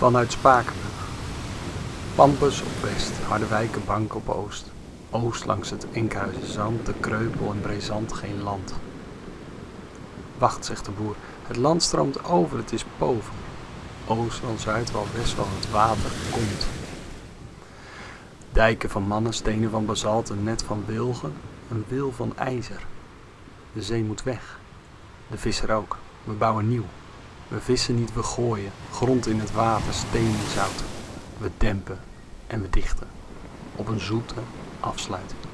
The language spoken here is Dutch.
Vanuit Spakenburg. Pampus op west, Harderwijkenbank op oost. Oost langs het Enkhuizen de Kreupel en Brezant geen land. Wacht, zegt de boer, het land stroomt over, het is boven. Oost zuid wel, west wel, het water komt. Dijken van mannen, stenen van basalt, een net van wilgen, een wil van ijzer. De zee moet weg. De visser ook. We bouwen nieuw. We vissen niet, we gooien. Grond in het water, steen in zout. We dempen en we dichten. Op een zoete afsluiting.